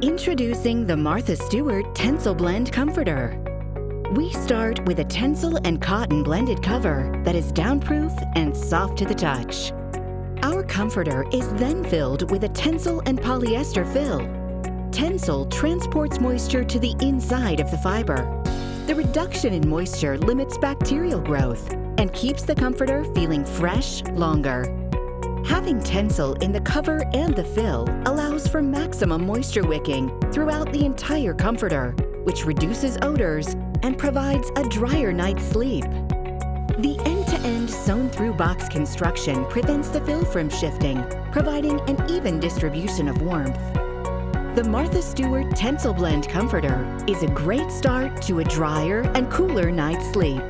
Introducing the Martha Stewart Tencel Blend Comforter. We start with a Tencel and cotton blended cover that is downproof and soft to the touch. Our comforter is then filled with a Tencel and polyester fill. Tencel transports moisture to the inside of the fiber. The reduction in moisture limits bacterial growth and keeps the comforter feeling fresh longer. Having Tencel in the cover and the fill allows for maximum moisture wicking throughout the entire comforter, which reduces odors and provides a drier night's sleep. The end-to-end sewn-through box construction prevents the fill from shifting, providing an even distribution of warmth. The Martha Stewart Tencel Blend Comforter is a great start to a drier and cooler night's sleep.